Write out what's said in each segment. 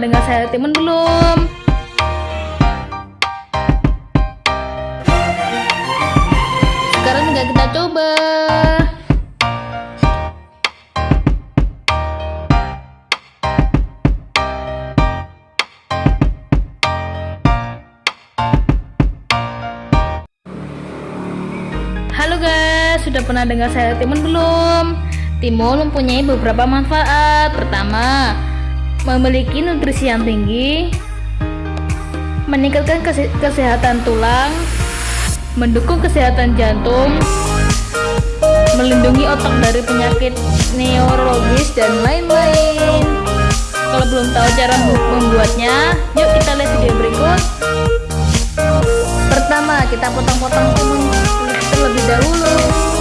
dengar saya Timun belum? Sekarang tinggal kita coba. Halo guys, sudah pernah dengar saya timun belum? Timun mempunyai beberapa manfaat. Pertama, memiliki nutrisi yang tinggi, meningkatkan kese kesehatan tulang, mendukung kesehatan jantung, melindungi otak dari penyakit neurologis dan lain-lain. Kalau belum tahu cara membuatnya, yuk kita lihat video berikut. Pertama, kita potong-potong timun terlebih dahulu.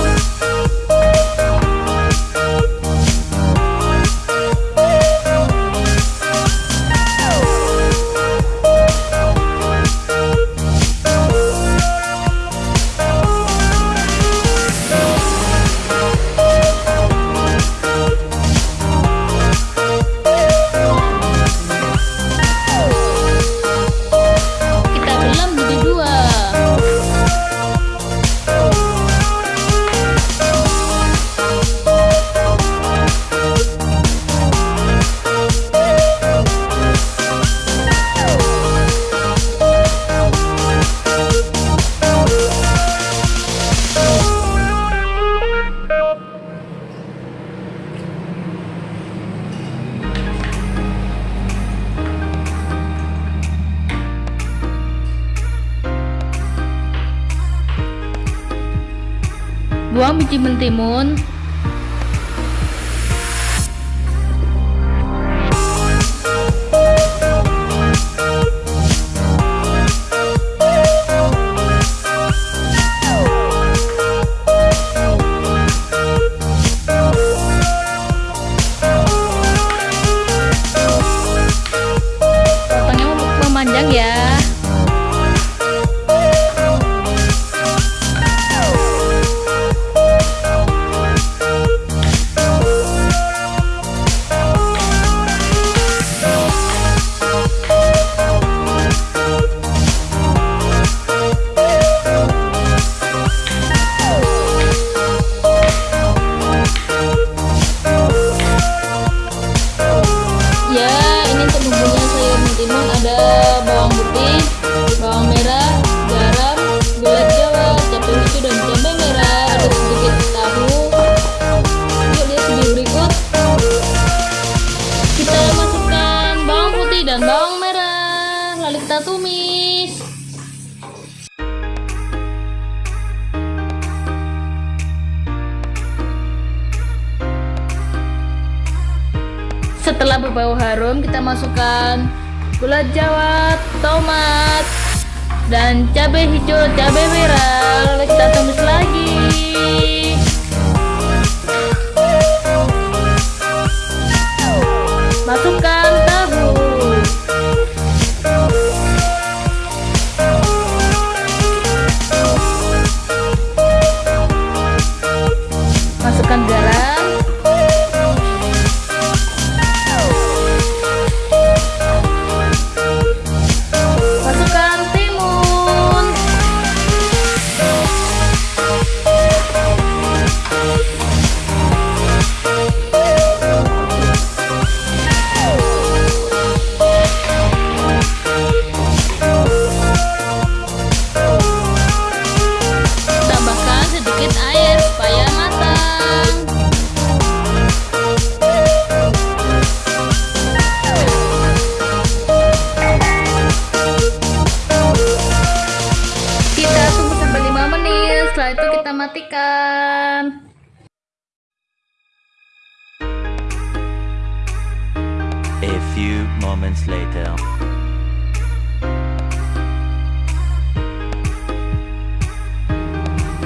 Buang biji mentimun. Mentimun ada bawang putih, bawang merah, garam, gula jawa, cabai hijau dan cabai merah, ada sedikit tahu. Yuk lihat video berikut. Kita masukkan bawang putih dan bawang merah, lalu kita tumis. Setelah berbau harum, kita masukkan gula jawa, tomat, dan cabai hijau, cabai merah. Kita tumis setelah itu kita matikan. A few moments later.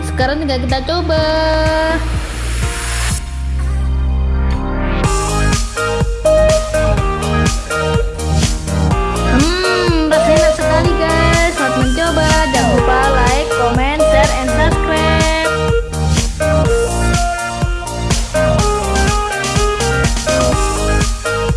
Sekarang tinggal kita coba.